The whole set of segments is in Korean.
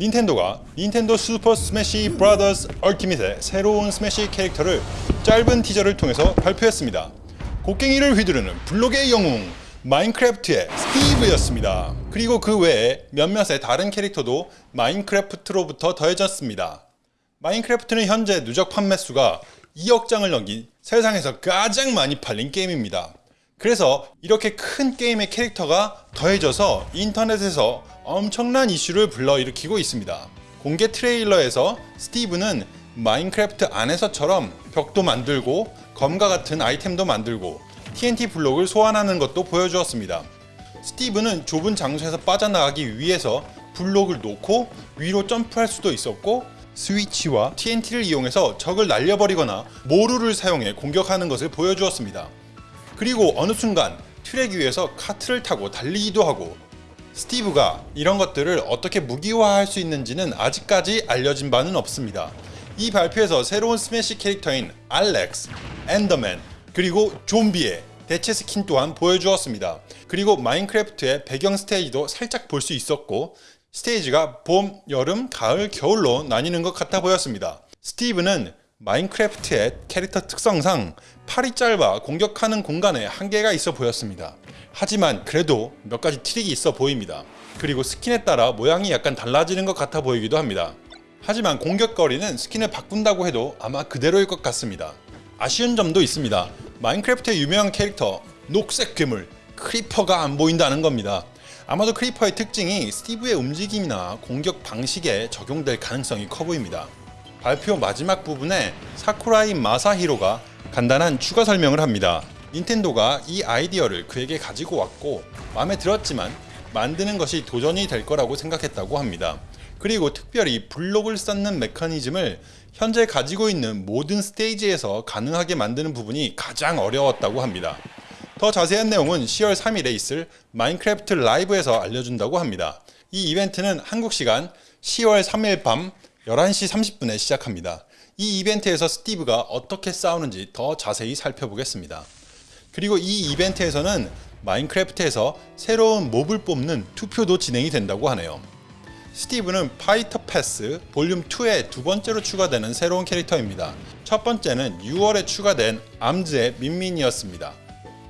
닌텐도가 닌텐도 슈퍼 스매시 브라더스 얼티밋의 새로운 스매시 캐릭터를 짧은 티저를 통해서 발표했습니다. 곡괭이를 휘두르는 블록의 영웅 마인크래프트의 스티브였습니다. 그리고 그 외에 몇몇의 다른 캐릭터도 마인크래프트로부터 더해졌습니다. 마인크래프트는 현재 누적 판매 수가 2억 장을 넘긴 세상에서 가장 많이 팔린 게임입니다. 그래서 이렇게 큰 게임의 캐릭터가 더해져서 인터넷에서 엄청난 이슈를 불러일으키고 있습니다. 공개 트레일러에서 스티브는 마인크래프트 안에서처럼 벽도 만들고 검과 같은 아이템도 만들고 TNT 블록을 소환하는 것도 보여주었습니다. 스티브는 좁은 장소에서 빠져나가기 위해서 블록을 놓고 위로 점프할 수도 있었고 스위치와 TNT를 이용해서 적을 날려버리거나 모루를 사용해 공격하는 것을 보여주었습니다. 그리고 어느 순간 트랙 위에서 카트를 타고 달리기도 하고 스티브가 이런 것들을 어떻게 무기화할 수 있는지는 아직까지 알려진 바는 없습니다. 이 발표에서 새로운 스매시 캐릭터인 알렉스, 엔더맨, 그리고 좀비의 대체 스킨 또한 보여주었습니다. 그리고 마인크래프트의 배경 스테이지도 살짝 볼 수 있었고 스테이지가 봄, 여름, 가을, 겨울로 나뉘는 것 같아 보였습니다. 스티브는 마인크래프트의 캐릭터 특성상 팔이 짧아 공격하는 공간에 한계가 있어 보였습니다. 하지만 그래도 몇 가지 트릭이 있어 보입니다. 그리고 스킨에 따라 모양이 약간 달라지는 것 같아 보이기도 합니다. 하지만 공격거리는 스킨을 바꾼다고 해도 아마 그대로일 것 같습니다. 아쉬운 점도 있습니다. 마인크래프트의 유명한 캐릭터 녹색 괴물 크리퍼가 안 보인다는 겁니다. 아마도 크리퍼의 특징이 스티브의 움직임이나 공격 방식에 적용될 가능성이 커 보입니다. 발표 마지막 부분에 사쿠라이 마사히로가 간단한 추가 설명을 합니다. 닌텐도가 이 아이디어를 그에게 가지고 왔고 마음에 들었지만 만드는 것이 도전이 될 거라고 생각했다고 합니다. 그리고 특별히 블록을 쌓는 메커니즘을 현재 가지고 있는 모든 스테이지에서 가능하게 만드는 부분이 가장 어려웠다고 합니다. 더 자세한 내용은 10월 3일에 있을 마인크래프트 라이브에서 알려준다고 합니다. 이 이벤트는 한국 시간 10월 3일 밤 11시 30분에 시작합니다. 이 이벤트에서 스티브가 어떻게 싸우는지 더 자세히 살펴보겠습니다. 그리고 이 이벤트에서는 마인크래프트에서 새로운 몹을 뽑는 투표도 진행이 된다고 하네요. 스티브는 파이터 패스 볼륨 2에 두 번째로 추가되는 새로운 캐릭터입니다. 첫 번째는 6월에 추가된 암즈의 민민이었습니다.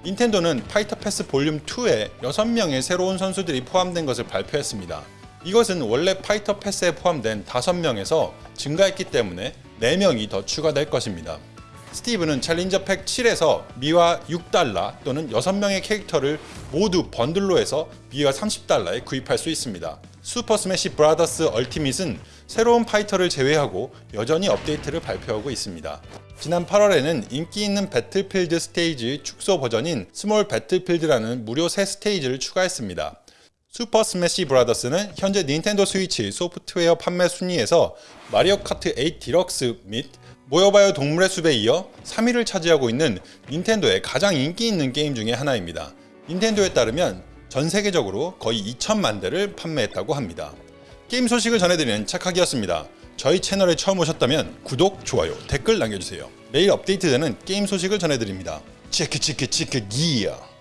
닌텐도는 파이터 패스 볼륨 2에 6명의 새로운 선수들이 포함된 것을 발표했습니다. 이것은 원래 파이터 패스에 포함된 5명에서 증가했기 때문에 4명이 더 추가될 것입니다. 스티브는 챌린저 팩 7에서 미화 6달러 또는 6명의 캐릭터를 모두 번들로 해서 미화 30달러에 구입할 수 있습니다. 슈퍼 스매시 브라더스 얼티밋은 새로운 파이터를 제외하고 여전히 업데이트를 발표하고 있습니다. 지난 8월에는 인기 있는 배틀필드 스테이지 축소 버전인 스몰 배틀필드라는 무료 새 스테이지를 추가했습니다. 슈퍼 스매시 브라더스는 현재 닌텐도 스위치 소프트웨어 판매 순위에서 마리오 카트 8 디럭스 및 모여봐요 동물의 숲에 이어 3위를 차지하고 있는 닌텐도의 가장 인기 있는 게임 중의 하나입니다. 닌텐도에 따르면 전 세계적으로 거의 2천만 대를 판매했다고 합니다. 게임 소식을 전해드리는 착하기였습니다. 저희 채널에 처음 오셨다면 구독, 좋아요, 댓글 남겨주세요. 매일 업데이트되는 게임 소식을 전해드립니다. 치크 치크 치크 기어